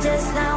just now